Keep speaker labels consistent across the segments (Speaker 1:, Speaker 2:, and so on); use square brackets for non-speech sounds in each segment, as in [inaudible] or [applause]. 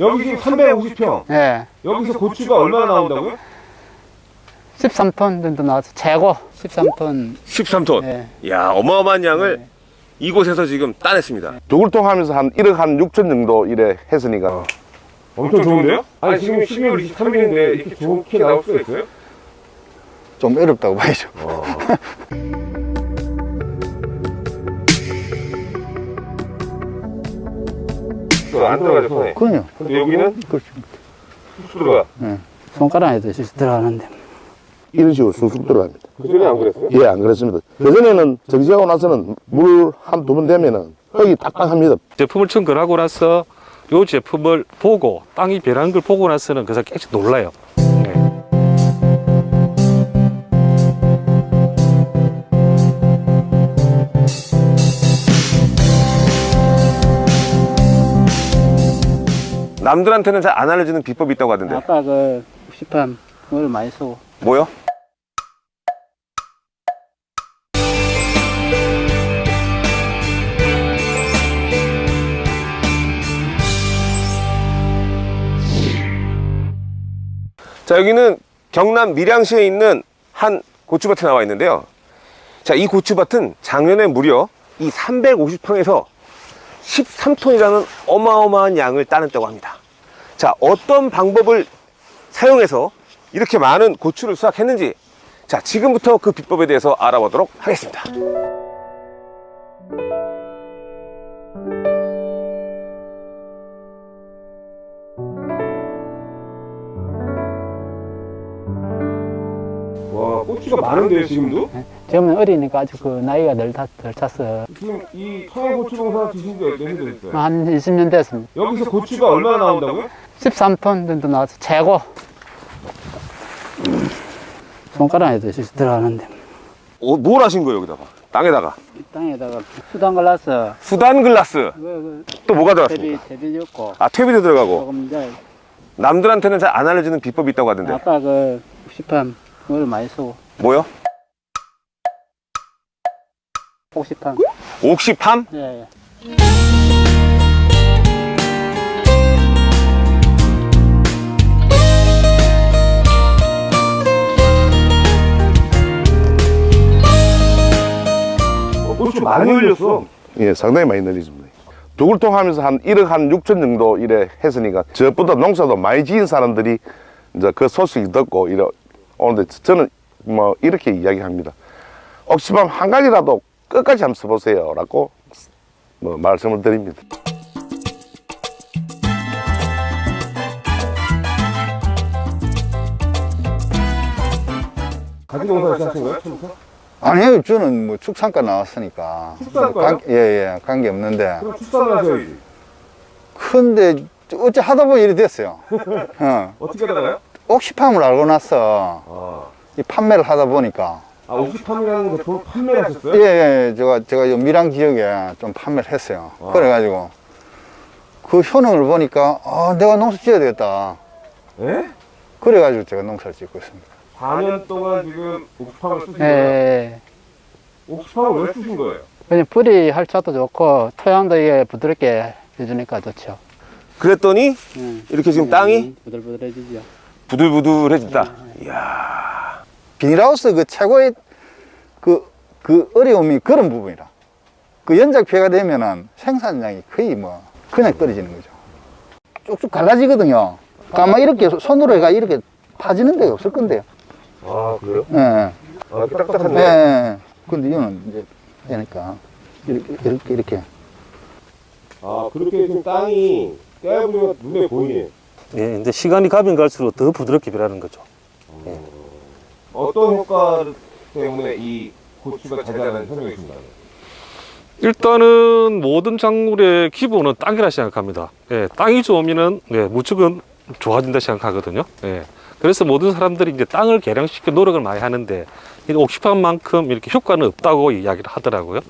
Speaker 1: 여기 지금 350평.
Speaker 2: 예.
Speaker 1: 여기서 고추가 얼마나 나온다고요?
Speaker 2: 13톤 정도 나와서 최고 13톤.
Speaker 1: 13톤.
Speaker 2: 예.
Speaker 1: 야 어마어마한 양을 이곳에서 지금 따냈습니다.
Speaker 3: 두글통 하면서 한 1억 한 6천 정도 이래 했으니까
Speaker 1: 엄청 좋은데요? 아니 지금 12월 23일인데 이렇게 좋게 나올 수가 있어요?
Speaker 4: 좀 어렵다고 봐야죠. [laughs]
Speaker 1: 안 들어가죠 손에.
Speaker 4: 그럼요.
Speaker 1: 근데 여기는
Speaker 4: 그렇습니다.
Speaker 1: 쑥 들어가.
Speaker 2: 손가락에도 실수 들어가는데.
Speaker 3: 이런 식으로 쑥쑥 들어갑니다.
Speaker 1: 그 전에 안 그랬어요?
Speaker 3: 예, 안 그랬습니다. 그전에는 정지하고 나서는 물 한 두 번 되면은 흙이 딱딱합니다.
Speaker 5: 제품을 청결하고 나서 이 제품을 보고 땅이 변한 걸 보고 나서는 그래서 깨끗이 놀라요.
Speaker 1: 남들한테는 잘 안 알려지는 비법이 있다고 하던데.
Speaker 2: 아까 그 시판 그걸 많이 쓰고.
Speaker 1: 뭐요? 자 여기는 경남 밀양시에 있는 한 고추밭에 나와 있는데요 자 이 고추밭은 작년에 무려 이 350평에서 13톤이라는 어마어마한 양을 따냈다고 합니다 자 어떤 방법을 사용해서 이렇게 많은 고추를 수확했는지. 자 지금부터 그 비법에 대해서 알아보도록 하겠습니다 와 고추가 많은데요 지금도?
Speaker 2: 지금은 어리니까 아직 그 나이가 덜, 다- 덜 찼어요.
Speaker 1: 지금 이 청양고추 농사 지신 지 몇년 됐어요?
Speaker 2: 한 20년 됐습니다.
Speaker 1: 여기서 고추가 얼마나 나온다고요?
Speaker 2: 13톤 정도 나와서 최고. 손가락에도 들어가는데.
Speaker 1: 어, 뭘 하신 거예요 여기다가? 땅에다가
Speaker 2: 땅에다가 수단 갈라서
Speaker 1: 수단 글라스
Speaker 2: 그, 그
Speaker 1: 또 뭐가 들어갔습니까?
Speaker 2: 대비 줬고.
Speaker 1: 아 퇴비도 들어가고 남들한테는 잘 안 알려지는 비법이 있다고 하던데
Speaker 2: 아까 그 시판 그걸 많이 쓰고.
Speaker 1: 뭐요?
Speaker 2: 옥시판.
Speaker 1: 옥시팜?
Speaker 2: 예, 예.
Speaker 1: 어, 고추 많이 흘렸어
Speaker 3: 예, 상당히 많이 늘리십니다. 두글통 하면서 한 1억 한 6천 정도 이래 했으니까 저보다 농사도 많이 지은 사람들이 이제 그 소식이 듣고 이래 오는데 저는 뭐 이렇게 이야기합니다. 옥시밤 한 가지라도 끝까지 한번 써보세요. 라고 뭐 말씀을 드립니다.
Speaker 1: 가지 농사 시작하신 거예요? 처음부터?
Speaker 4: 아니요, 저는 뭐 축산과 나왔으니까.
Speaker 1: 축산과요?
Speaker 4: 관- 예, 예, 관계 없는데.
Speaker 1: 그럼 출산을 하셔야지
Speaker 4: 근데 어째 하다 보니 이래 됐어요. [laughs] 어.
Speaker 1: 어떻게 하다가요?
Speaker 4: 옥시팜을 알고 나서
Speaker 1: 아,
Speaker 4: 이 판매를 하다 보니까.
Speaker 1: 아 옥시팜이라는 제품 판매를 하셨어요?
Speaker 4: 예, 예, 제가, 제가 요 밀양 지역에 좀 판매를 했어요.
Speaker 1: 와.
Speaker 4: 그래가지고. 그 효능을 보니까, 아, 내가 농사 지어야 되겠다.
Speaker 1: 예?
Speaker 4: 그래가지고 제가 농사를 짓고 있습니다.
Speaker 1: 4년 동안 지금 옥시팜을 쓰신
Speaker 2: 예,
Speaker 1: 거예요?
Speaker 2: 예.
Speaker 1: 옥시팜을 왜 쓰신 거예요?
Speaker 2: 그냥 뿌리 할차도 좋고 토양도 이게 부드럽게 해주니까 좋죠.
Speaker 1: 그랬더니
Speaker 2: 음.
Speaker 1: 이렇게 지금 땅이
Speaker 2: 부들부들해지죠.
Speaker 1: 부들부들해진다 이야
Speaker 4: 비닐하우스 그 최고의 그, 그 어려움이 그런 부분이라. 그 연작 피해가 되면은 생산량이 거의 뭐 그냥 떨어지는 거죠. 쭉쭉 갈라지거든요. 아마 이렇게 손으로 해가 이렇게 파지는 데가 없을 건데요.
Speaker 1: 아 그래요?
Speaker 4: 예, 예.
Speaker 1: 아 딱딱한데
Speaker 4: 예, 예. 근데 이거는 이제 되니까 이렇게, 이렇게, 이렇게.
Speaker 1: 아 그렇게 지금 땅이 떼어보면 눈에 보이네
Speaker 5: 예, 근데 시간이 가면 갈수록 더 부드럽게 변하는 거죠.
Speaker 1: 어떤 효과 때문에 이 고추가 잘 자라는 설명해 주신다면
Speaker 5: 일단은 모든 작물의 기본은 땅이라 생각합니다. 예, 땅이 좋으면은 예, 무척은 좋아진다 생각하거든요. 예. 그래서 모든 사람들이 이제 땅을 개량시켜 노력을 많이 하는데 이 옥시판만큼 이렇게 효과는 없다고 이야기를 하더라고요.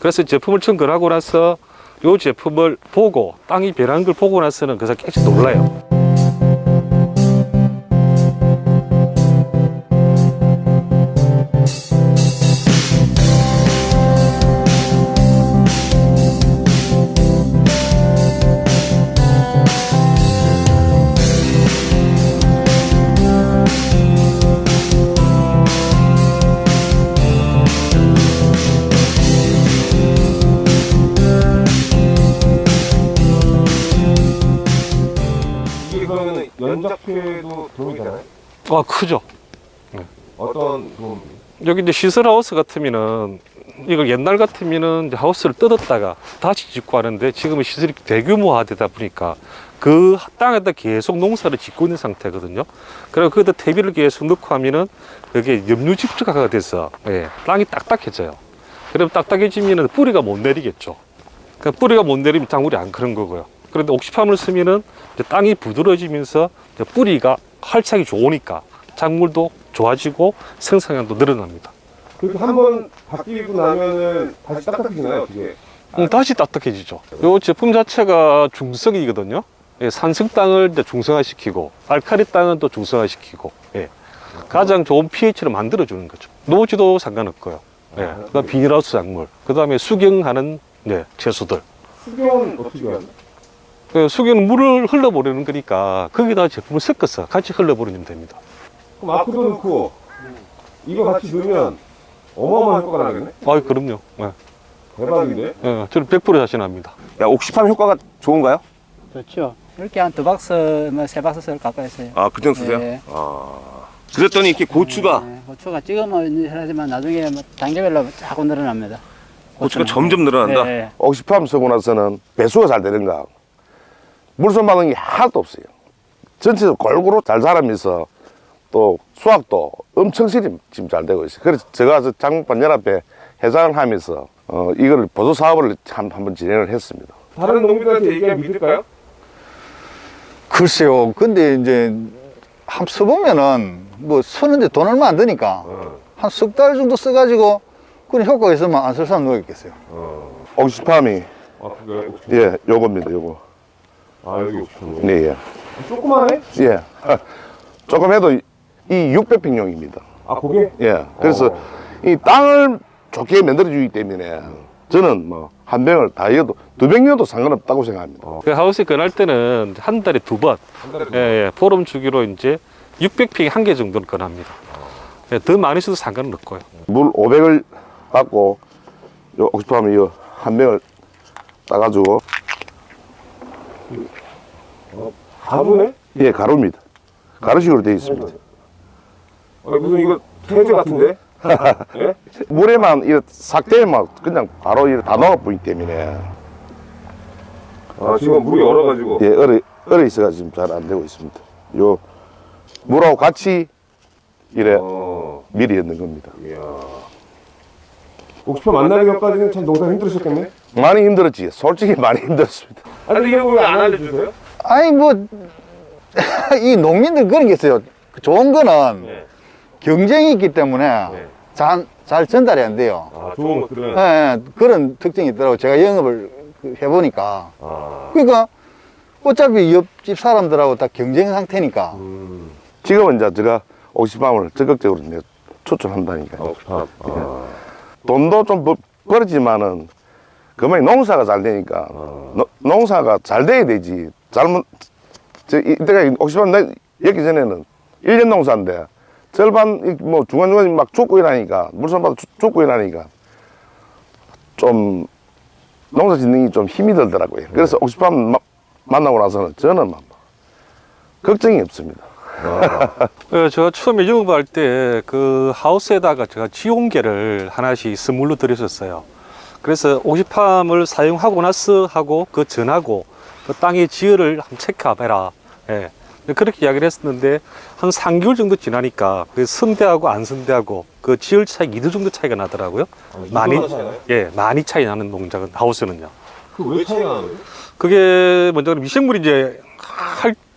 Speaker 5: 그래서 제품을 청결하고 나서 이 제품을 보고 땅이 변한 걸 보고 나서는 그래서 깨끗이 놀라요.
Speaker 1: 피해도 도움이 되나요?
Speaker 5: 아 크죠.
Speaker 1: 어떤 도움?
Speaker 5: 여기 이제 시설 하우스 같으면은 이걸 옛날 같으면은 하우스를 뜯었다가 다시 짓고 하는데 지금은 시설이 대규모화 되다 보니까 그 땅에다 계속 농사를 짓고 있는 상태거든요. 그리고 거기다 퇴비를 계속 넣고 하면은 그게 염류집적화가 돼서 예, 땅이 딱딱해져요. 그러면 딱딱해지면은 뿌리가 못 내리겠죠. 그 뿌리가 못 내리면 작물이 안 크는 거고요. 그런데 옥시팜을 쓰면은 땅이 부드러워지면서 뿌리가 활착이 좋으니까 작물도 좋아지고 생산량도 늘어납니다.
Speaker 1: 그렇게 한번 바뀌고 나면은 다시 딱딱해지나요, 그게?
Speaker 5: 음, 다시 딱딱해지죠. 이 제품 자체가 중성이거든요. 예, 산성 땅을 중성화시키고 알카리 땅은 또 중성화시키고 예. 가장 좋은 pH를 만들어주는 거죠. 노지도 상관없고요. 예. 그다음 비닐하우스 작물, 그 다음에 수경하는 네, 채소들.
Speaker 1: 수경은 어떻게 하나요?
Speaker 5: 그 수경은 물을 흘러보내는 거니까 거기다 제품을 섞어서 같이 흘러버리면 됩니다.
Speaker 1: 그럼 아크도 넣고 이거 같이 넣으면 어마어마한 효과가 나겠네?
Speaker 5: 아유, 그럼요. 예.
Speaker 1: 대박인데?
Speaker 5: 예, 저는 100% 자신합니다.
Speaker 1: 야, 옥시팜 효과가 좋은가요?
Speaker 2: 좋죠. 이렇게 한 두 박스, 뭐세 박스 쓸 가까이 써요.
Speaker 1: 아, 그 정도 쓰세요?
Speaker 2: 네.
Speaker 1: 아. 그랬더니 이렇게 고추가,
Speaker 2: 네, 고추가 찍으면 하지만 나중에 뭐 단계별로 자꾸 늘어납니다.
Speaker 1: 고추가
Speaker 2: 고추는.
Speaker 1: 점점 늘어난다?
Speaker 2: 네.
Speaker 3: 옥시팜 쓰고 나서는 배수가 잘 되는가 물손 받는 게 하나도 없어요. 전체적으로 골고루 잘 자라면서 또 수확도 엄청 실이 지금 잘 되고 있어요. 그래서 제가 저 장목반 연합회 회장을 하면서 어, 이걸 보조 사업을 한, 한번 진행을 했습니다.
Speaker 1: 다른 농민들한테 얘기하면 믿을까요?
Speaker 4: 글쎄요. 근데 이제 한번 써보면은 뭐 쓰는데 돈 얼마 안 드니까 한석 달 정도 써가지고 그런 효과가 있으면 안 쓸 사람 누가 있겠어요.
Speaker 3: 옥시팜이.
Speaker 1: 아,
Speaker 3: 예 요겁니다 요거
Speaker 1: 아, 여기 옥시팜.
Speaker 3: 네, 예.
Speaker 1: 조그만해?
Speaker 3: 예. [laughs] 조금 해도 이 600평용입니다
Speaker 1: 아, 그게?
Speaker 3: 예. 그래서
Speaker 1: 어.
Speaker 3: 이 땅을 좋게 만들어주기 때문에 저는 뭐 한 병을 다 이어도 두 병이어도 상관없다고 생각합니다.
Speaker 5: 그 하우스 건할 때는 한 달에 두 번,
Speaker 1: 한 달에
Speaker 5: 예, 예, 포럼 주기로 이제 600평에 한 개 정도는 건합니다. 예, 더 많이 써도 상관은 없고요.
Speaker 3: 물 500을 받고 요 옥시팜 이한 병을 따가지고
Speaker 1: 가루네?
Speaker 3: 예 가루입니다. 가루식으로 되어 있습니다.
Speaker 1: 아, 무슨 이거 세제 같은데? [laughs] 예?
Speaker 3: 물에만 이렇게 삭대만 그냥 바로 이렇게 다 넣어버리기 때문에
Speaker 1: 아, 지금 물이 얼어가지고.
Speaker 3: 예 얼어 얼어 있어가 지금 잘안 되고 있습니다. 요 물하고 같이 이래
Speaker 1: 어,
Speaker 3: 미리 넣는 겁니다.
Speaker 1: 이야. 옥시팜 만나기 전까지는 참 농사 힘들으셨겠네?
Speaker 3: 많이 힘들었지. 솔직히 많이 힘들었습니다.
Speaker 1: 아, 근데 이거 왜안 알려주세요?
Speaker 4: 아니 뭐 [laughs] 이 농민들 그런 게 있어요. 좋은 거는
Speaker 1: 네.
Speaker 4: 경쟁이 있기 때문에
Speaker 1: 네.
Speaker 4: 잘, 잘 전달이 안 돼요.
Speaker 1: 아, 좋은 것들은.
Speaker 4: 예, 예, 그런 특징이 있더라고. 제가 영업을 그 해보니까.
Speaker 1: 아,
Speaker 4: 그러니까 어차피 옆집 사람들하고 다 경쟁 상태니까.
Speaker 1: 음,
Speaker 3: 지금은 이제 제가 옥시팜을 적극적으로 이제 추천한다니까.
Speaker 1: 아, 옥시팜. 아,
Speaker 3: 돈도 좀 벌- 벌지만은 그만이 농사가 잘 되니까 노- 농사가 잘 돼야 되지. 잘못 저 이때가 옥시팜 내 여기 전에는 1년 농사인데 절반 이뭐 중간중간 막 죽고 이러니까 물선 받아 죽- 죽고 이러니까 좀 농사 짓는 게 좀 힘이 들더라고요. 그래서 옥시팜 마- 만나고 나서는 저는 막 걱정이 없습니다.
Speaker 5: 예, [laughs] 제가 처음에 영업할 때 그 하우스에다가 제가 지용계를 하나씩 선물로 드렸었어요. 그래서 옥시팜을 사용하고 나서 하고 그 전하고 그 땅의 지열을 한번 체크해봐라. 예. 그렇게 이야기를 했었는데 한 3개월 정도 지나니까 그 선대하고 안 선대하고 그 지열 차이 2도 정도 차이가 나더라고요. 많이, 예, 많이 차이 나는 농장은 하우스는요.
Speaker 1: 그왜 차이가 거예요?
Speaker 5: 그게 먼저 미생물이 이제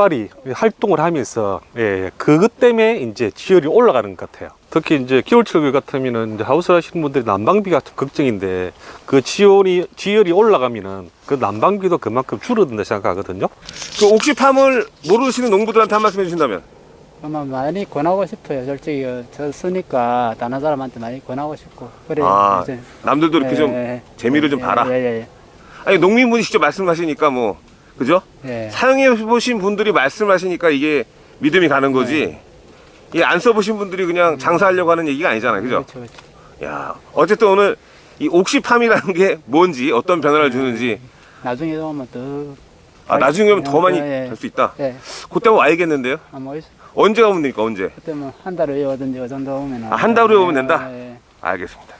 Speaker 5: 활발히 활동을 하면서 예, 예, 그것 때문에 이제 지열이 올라가는 것 같아요. 특히 이제 겨울철 같으면은 이제 하우스 하시는 분들이 난방비가 좀 걱정인데 그 지열이 지열이 올라가면은 그 난방비도 그만큼 줄어든다 생각하거든요.
Speaker 1: 그 옥시팜을 모르시는 농부들한테 한 말씀 해주신다면?
Speaker 2: 아마 많이 권하고 싶어요. 솔직히 어, 저 쓰니까 다른 사람한테 많이 권하고 싶고. 그래.
Speaker 1: 아,
Speaker 2: 이제.
Speaker 1: 남들도 이렇게
Speaker 2: 예,
Speaker 1: 좀
Speaker 2: 예,
Speaker 1: 재미를 좀
Speaker 2: 예,
Speaker 1: 봐라.
Speaker 2: 예, 예,
Speaker 1: 아니, 농민분이 직접 말씀하시니까 뭐, 그죠?
Speaker 2: 예. 예.
Speaker 1: 사용해 보신 분들이 말씀하시니까 이게 믿음이 가는 거지. 이게 안 써보신 분들이 그냥 장사하려고 하는 얘기가 아니잖아요. 그죠?
Speaker 2: 그렇죠, 그렇죠.
Speaker 1: 야, 어쨌든 오늘 이 옥시팜이라는 게 뭔지, 어떤 변화를 주는지
Speaker 2: 나중에 오면 더
Speaker 1: 아, 나중에 오면 더 많이
Speaker 2: 예,
Speaker 1: 될수 있다.
Speaker 2: 예.
Speaker 1: 그때 한번 와야겠는데요?
Speaker 2: 아 뭐 있-
Speaker 1: 언제 가면 됩니까? 언제?
Speaker 2: 그때 뭐한 달 후에 오든지 그 정도 오면
Speaker 1: 아, 한 달 후에 오면 된다?
Speaker 2: 예.
Speaker 1: 알겠습니다.